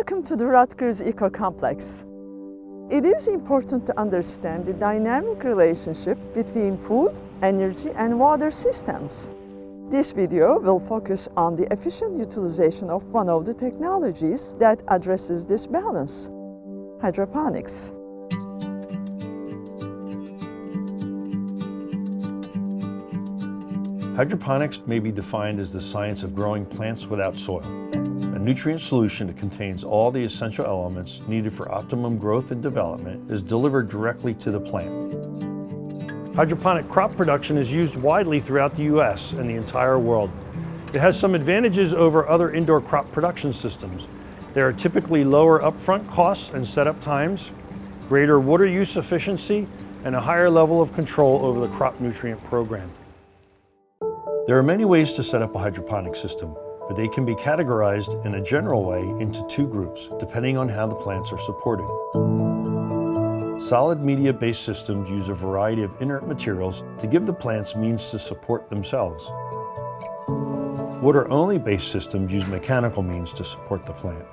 Welcome to the Rutgers Eco Complex. It is important to understand the dynamic relationship between food, energy and water systems. This video will focus on the efficient utilization of one of the technologies that addresses this balance, hydroponics. Hydroponics may be defined as the science of growing plants without soil, nutrient solution that contains all the essential elements needed for optimum growth and development is delivered directly to the plant. Hydroponic crop production is used widely throughout the U.S. and the entire world. It has some advantages over other indoor crop production systems. There are typically lower upfront costs and setup times, greater water use efficiency, and a higher level of control over the crop nutrient program. There are many ways to set up a hydroponic system, but they can be categorized in a general way into two groups, depending on how the plants are supported. Solid media-based systems use a variety of inert materials to give the plants means to support themselves. Water-only based systems use mechanical means to support the plant.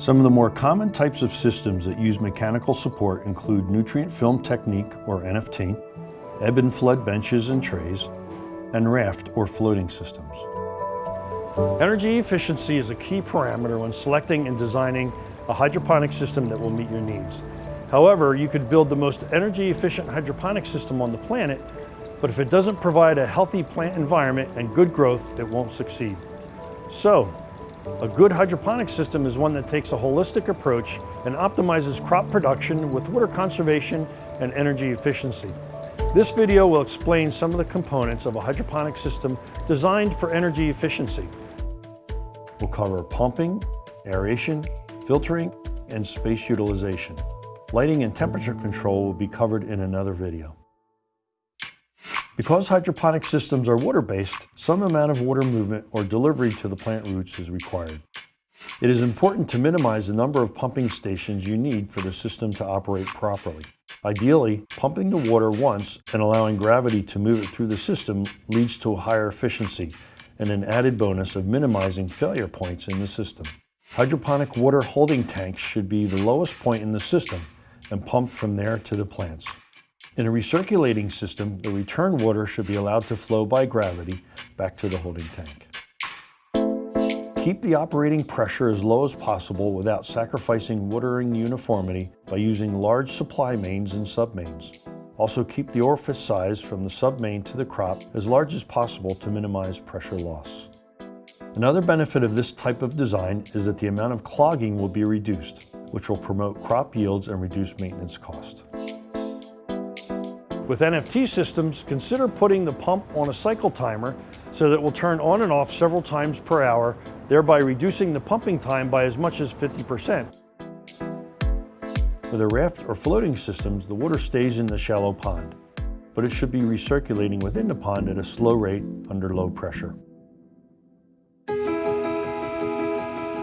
Some of the more common types of systems that use mechanical support include nutrient film technique, or NFT, ebb and flood benches and trays, and raft or floating systems. Energy efficiency is a key parameter when selecting and designing a hydroponic system that will meet your needs. However, you could build the most energy efficient hydroponic system on the planet, but if it doesn't provide a healthy plant environment and good growth, it won't succeed. So, a good hydroponic system is one that takes a holistic approach and optimizes crop production with water conservation and energy efficiency. This video will explain some of the components of a hydroponic system designed for energy efficiency. We'll cover pumping, aeration, filtering, and space utilization. Lighting and temperature control will be covered in another video. Because hydroponic systems are water-based, some amount of water movement or delivery to the plant roots is required. It is important to minimize the number of pumping stations you need for the system to operate properly. Ideally, pumping the water once and allowing gravity to move it through the system leads to a higher efficiency and an added bonus of minimizing failure points in the system. Hydroponic water holding tanks should be the lowest point in the system and pumped from there to the plants. In a recirculating system, the return water should be allowed to flow by gravity back to the holding tank. Keep the operating pressure as low as possible without sacrificing watering uniformity by using large supply mains and submains. Also keep the orifice size from the submain to the crop as large as possible to minimize pressure loss. Another benefit of this type of design is that the amount of clogging will be reduced, which will promote crop yields and reduce maintenance cost. With NFT systems, consider putting the pump on a cycle timer so that it will turn on and off several times per hour thereby reducing the pumping time by as much as 50%. With a raft or floating systems, the water stays in the shallow pond, but it should be recirculating within the pond at a slow rate under low pressure.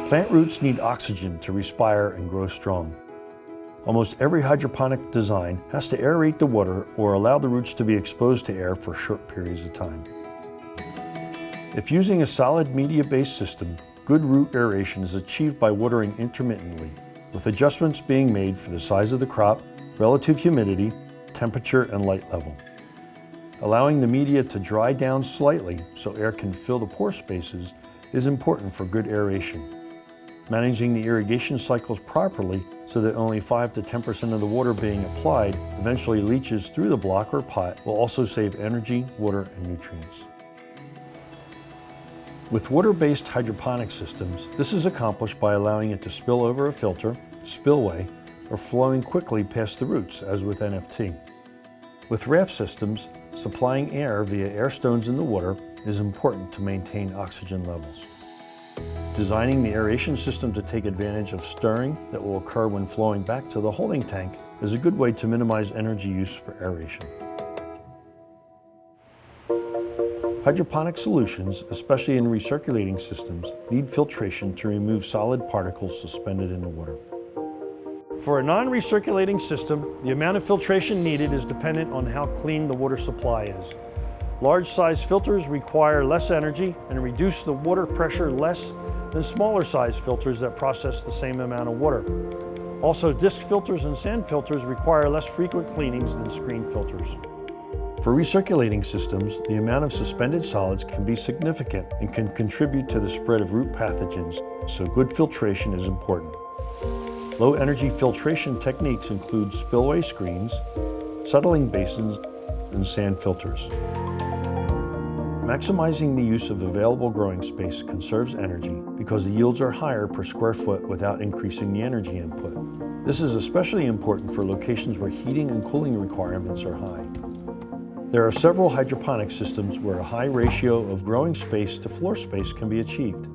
Plant roots need oxygen to respire and grow strong. Almost every hydroponic design has to aerate the water or allow the roots to be exposed to air for short periods of time. If using a solid media-based system, good root aeration is achieved by watering intermittently, with adjustments being made for the size of the crop, relative humidity, temperature, and light level. Allowing the media to dry down slightly so air can fill the pore spaces is important for good aeration. Managing the irrigation cycles properly so that only 5 to 10% of the water being applied eventually leaches through the block or pot will also save energy, water, and nutrients. With water-based hydroponic systems, this is accomplished by allowing it to spill over a filter, spillway, or flowing quickly past the roots, as with NFT. With raft systems, supplying air via air stones in the water is important to maintain oxygen levels. Designing the aeration system to take advantage of stirring that will occur when flowing back to the holding tank is a good way to minimize energy use for aeration. Hydroponic solutions, especially in recirculating systems, need filtration to remove solid particles suspended in the water. For a non-recirculating system, the amount of filtration needed is dependent on how clean the water supply is. Large size filters require less energy and reduce the water pressure less than smaller size filters that process the same amount of water. Also, disc filters and sand filters require less frequent cleanings than screen filters. For recirculating systems, the amount of suspended solids can be significant and can contribute to the spread of root pathogens, so good filtration is important. Low energy filtration techniques include spillway screens, settling basins, and sand filters. Maximizing the use of available growing space conserves energy because the yields are higher per square foot without increasing the energy input. This is especially important for locations where heating and cooling requirements are high. There are several hydroponic systems where a high ratio of growing space to floor space can be achieved.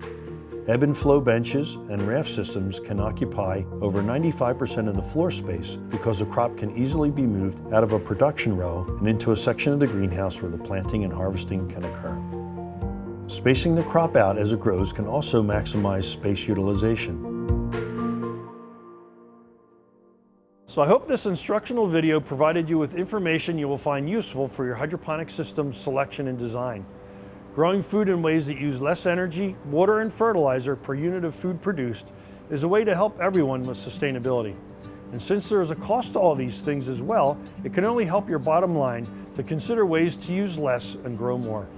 Ebb and flow benches and raft systems can occupy over 95% of the floor space because the crop can easily be moved out of a production row and into a section of the greenhouse where the planting and harvesting can occur. Spacing the crop out as it grows can also maximize space utilization. So I hope this instructional video provided you with information you will find useful for your hydroponic system selection and design. Growing food in ways that use less energy, water, and fertilizer per unit of food produced is a way to help everyone with sustainability. And since there is a cost to all these things as well, it can only help your bottom line to consider ways to use less and grow more.